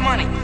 money.